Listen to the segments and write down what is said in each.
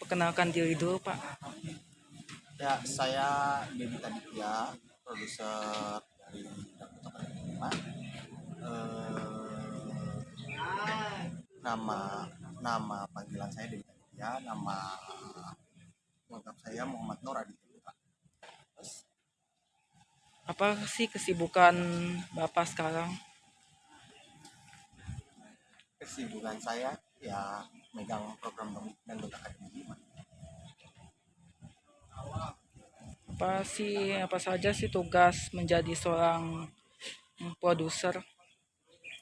perkenalkan diri dulu, Pak. Ya, saya Dedi Taditya, produser dari Lima. Eh, nama nama panggilan saya Dedi Taditya, nama lengkap saya Muhammad Nur Aditya Putra. Terus, Apa sih kesibukan Bapak sekarang? kesibukan saya ya megang program Dangdut Akademi Lima. Apa sih apa saja sih tugas menjadi seorang produser?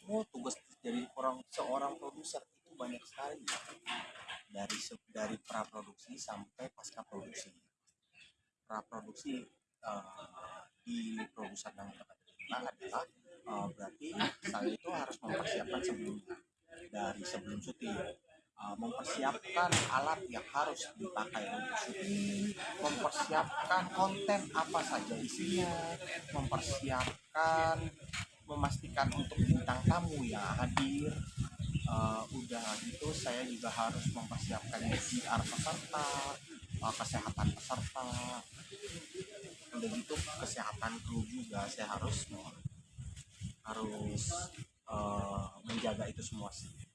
Oh, tugas jadi orang seorang produser itu banyak sekali dari dari praproduksi sampai pasca produksi. Praproduksi eh, di produser dan Nah, adalah eh, berarti saya itu harus mempersiapkan sebelumnya dari sebelum syuting Eh, mempersiapkan alat yang harus dipakai untuk syuting, mempersiapkan konten apa saja isinya, mempersiapkan memastikan untuk bintang tamu yang hadir. Eh, udah gitu saya juga harus mempersiapkan PR peserta eh, kesehatan peserta. Udah gitu kesehatan kru juga saya harus harus eh, menjaga itu semua sih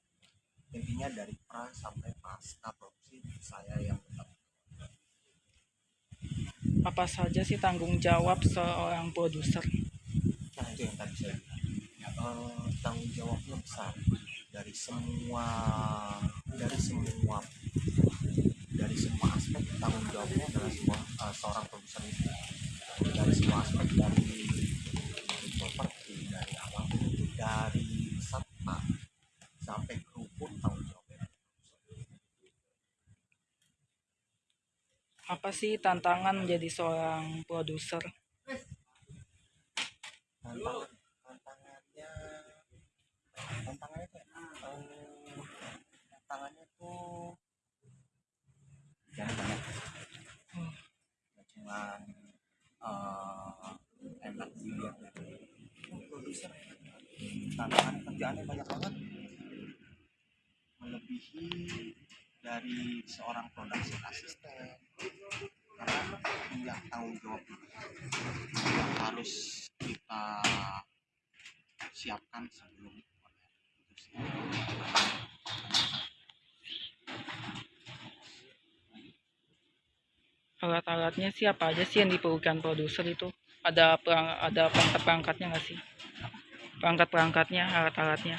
intinya dari pra sampai pasca produksi saya yang tetap. Apa saja sih tanggung jawab seorang produser? nah itu yang tadi saya bilang. Eh, tanggung jawabnya besar. Dari semua dari semua dari semua aspek tanggung jawabnya adalah semua eh, seorang produser itu dari semua aspek dari properti dari apa pun itu dari peserta sampai kru pun tanggung jawabnya Apa sih tantangan menjadi seorang produser? tantangan tantangannya tantangannya eh, tantangannya tuh jangan banyak. Nggak cuman eh, enak dilihat dari produser tantangan kerjaannya banyak banget. Melebihi dari seorang production assistant karena punya tanggung jawab yang harus kita siapkan sebelum itu sih. Alat-alatnya sih apa aja sih yang diperlukan produser itu? Ada perang, ada perangkat-perangkatnya nggak sih? Perangkat-perangkatnya, alat-alatnya.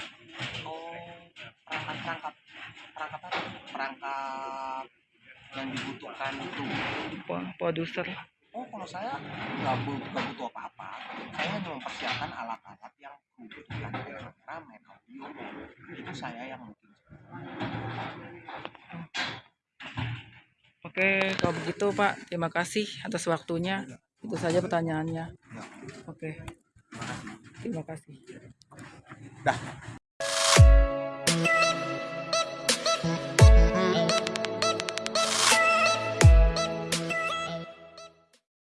Oh, perangkat-perangkat perangkat apa? Perangkat yang dibutuhkan itu. Pro- Produser. Oh, kalau saya nggak bu- nggak butuh apa-apa. Saya hanya mempersiapkan alat-alat yang dibutuhkan kayak kamera, main audio. Itu saya yang mungkin. Oke, kalau begitu Pak, terima kasih atas waktunya. Itu saja pertanyaannya. Ya, Oke, terima kasih. dah.